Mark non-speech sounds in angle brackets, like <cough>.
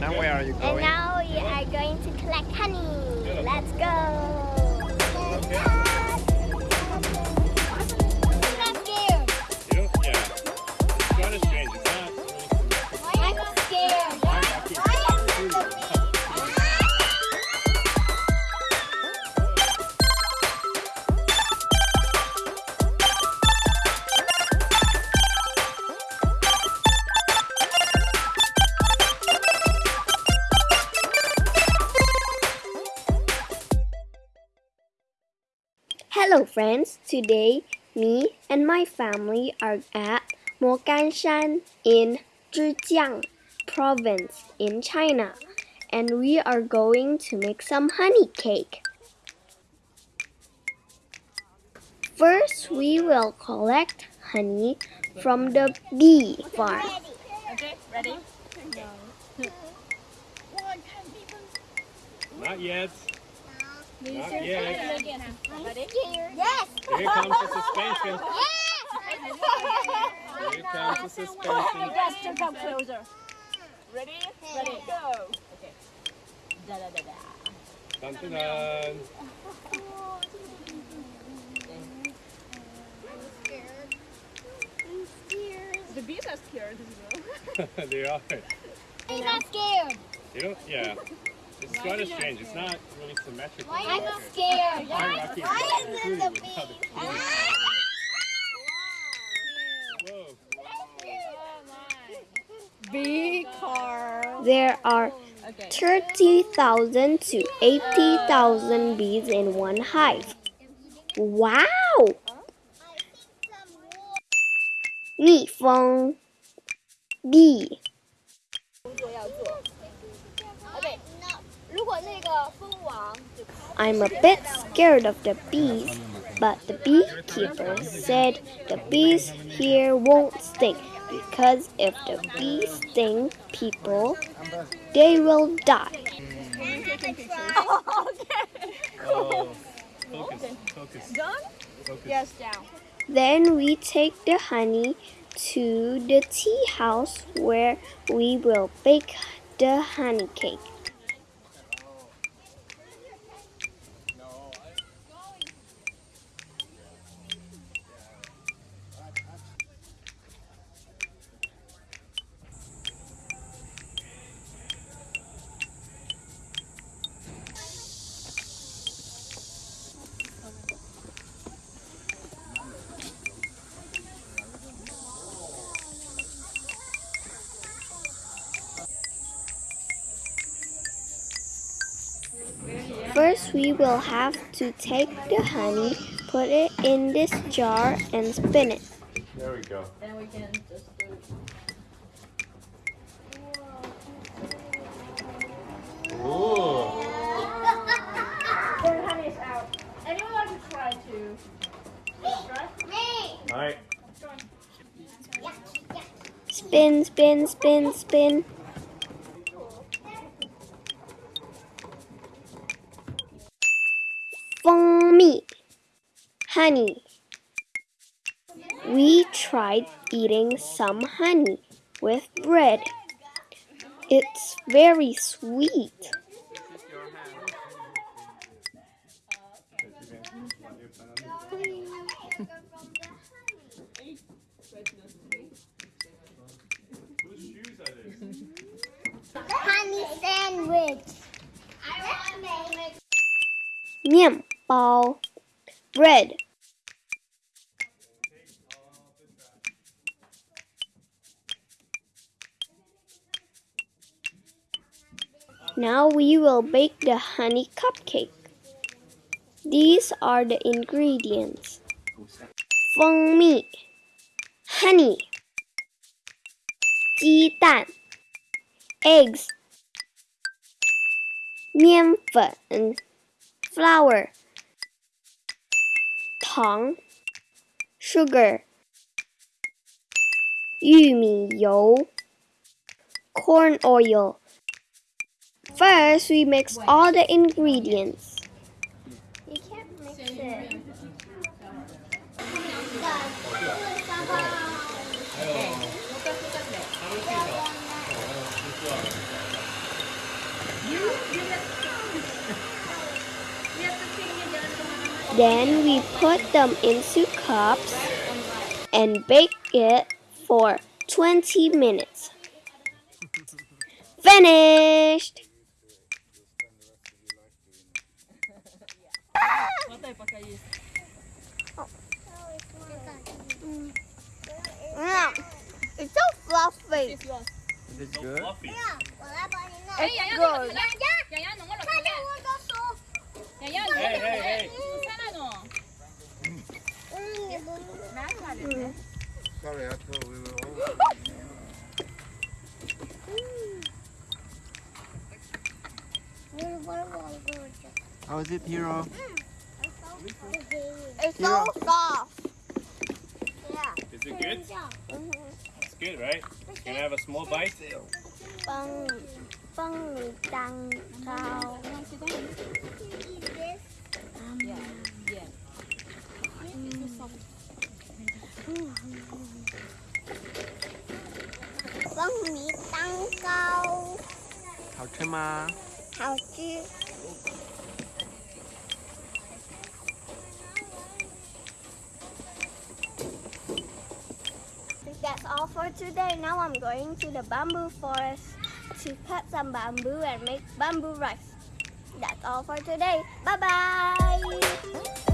And now where are you And going? now we are going to collect honey. Let's go. Hello friends, today me and my family are at Moganshan in Zhejiang province in China and we are going to make some honey cake. First we will collect honey from the bee farm. Okay, ready? Not yet. Not yet. Ready? Yes! Here comes the suspension. <laughs> Yes. Here comes the suspension. Just to come closer. Ready? Ready, go. Okay. Da da da da. Dun, dun, dun. The bees are scared as <laughs> well. they are. I'm not scared. You don't, yeah. It's kind of strange. It's not really symmetrical. I'm not scared. Hierarchy is Why not is included it with the how the bee? queen- Whoa. Bee car. There are Okay. 30,000 to 80,000 bees in one hive. Wow! 蜜蜂 bee 工作要做。 I'm a bit scared of the bees, but the beekeeper said the bees here won't sting because if the bees sting people, they will die. Then we take the honey to the tea house where we will bake the honey cake. First, we will have to take the honey, put it in this jar, and spin it. There we go. Then we can just do Ooh. The honey is out. Anyone like to try to? Try? All right. Spin, spin, spin, spin. Fengmi, honey. We tried eating some honey with bread. It's very sweet. Whose shoes are these? Honey sandwich. 面 包 bread. Now we will bake the honey cupcake. These are the ingredients. 蜂蜜 honey 鸡蛋 eggs 面粉 flour 糖 sugar 玉米油 corn oil First, we mix all the ingredients. Then we put them into cups and bake it for 20 minutes. Finished! What type of is? Mm, it's so fluffy. This yours. It's good. Fluffy. It's good. How is it, Hero? It's so soft. Is it good? It's good, right? Can I have a small bite? Bông, bông mì tăng cao. Yeah, yeah. Bông mì tăng cao. 好吃吗？ that's all for today. Now I'm going to the bamboo forest to cut some bamboo and make bamboo rice. That's all for today. Bye bye.